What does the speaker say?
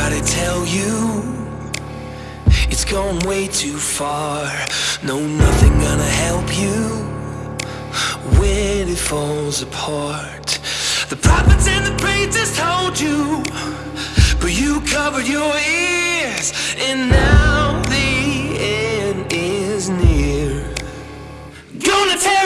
Everybody tell you. It's gone way too far. No, nothing gonna help you When it falls apart. The prophets and the preachers told you But you covered your ears And now the end is near. Gonna tell